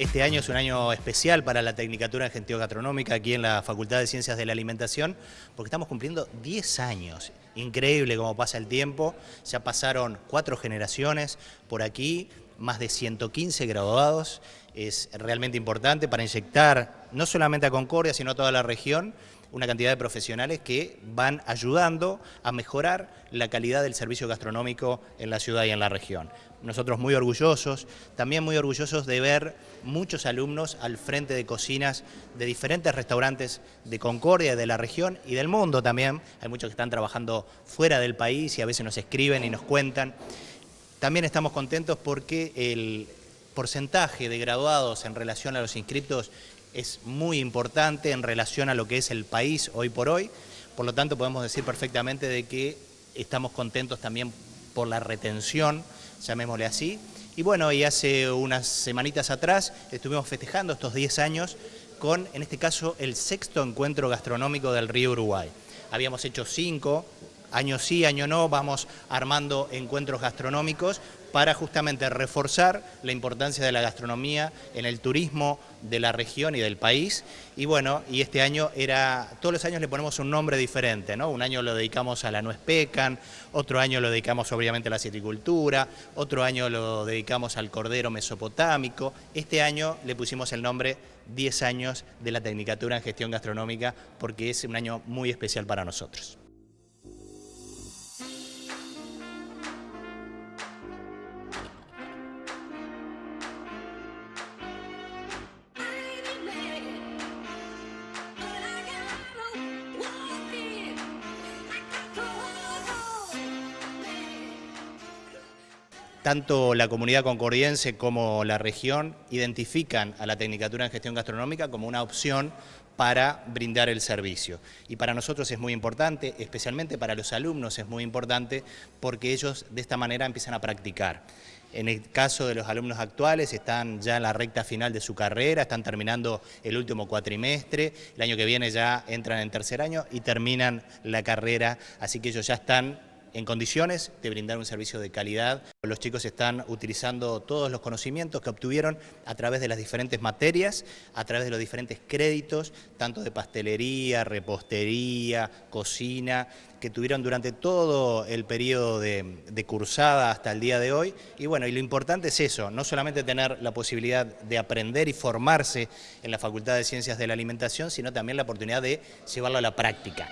Este año es un año especial para la Tecnicatura en Gestión Gastronómica aquí en la Facultad de Ciencias de la Alimentación porque estamos cumpliendo 10 años. Increíble cómo pasa el tiempo, ya pasaron cuatro generaciones. Por aquí, más de 115 graduados, es realmente importante para inyectar no solamente a Concordia, sino a toda la región, una cantidad de profesionales que van ayudando a mejorar la calidad del servicio gastronómico en la ciudad y en la región. Nosotros muy orgullosos, también muy orgullosos de ver muchos alumnos al frente de cocinas de diferentes restaurantes de Concordia, de la región y del mundo también. Hay muchos que están trabajando fuera del país y a veces nos escriben y nos cuentan. También estamos contentos porque el porcentaje de graduados en relación a los inscriptos es muy importante en relación a lo que es el país hoy por hoy, por lo tanto podemos decir perfectamente de que estamos contentos también por la retención, llamémosle así, y bueno, y hace unas semanitas atrás estuvimos festejando estos 10 años con, en este caso, el sexto encuentro gastronómico del Río Uruguay. Habíamos hecho cinco, año sí, año no, vamos armando encuentros gastronómicos para justamente reforzar la importancia de la gastronomía en el turismo de la región y del país. Y bueno, y este año era, todos los años le ponemos un nombre diferente, ¿no? Un año lo dedicamos a la nuez pecan, otro año lo dedicamos obviamente a la citricultura, otro año lo dedicamos al cordero mesopotámico. Este año le pusimos el nombre 10 años de la Tecnicatura en Gestión Gastronómica porque es un año muy especial para nosotros. Tanto la comunidad concordiense como la región identifican a la Tecnicatura en Gestión Gastronómica como una opción para brindar el servicio. Y para nosotros es muy importante, especialmente para los alumnos es muy importante, porque ellos de esta manera empiezan a practicar. En el caso de los alumnos actuales están ya en la recta final de su carrera, están terminando el último cuatrimestre, el año que viene ya entran en tercer año y terminan la carrera, así que ellos ya están en condiciones de brindar un servicio de calidad. Los chicos están utilizando todos los conocimientos que obtuvieron a través de las diferentes materias, a través de los diferentes créditos, tanto de pastelería, repostería, cocina, que tuvieron durante todo el periodo de, de, cursada hasta el día de hoy. Y bueno, y lo importante es eso, no solamente tener la posibilidad de aprender y formarse en la Facultad de Ciencias de la Alimentación, sino también la oportunidad de llevarlo a la práctica.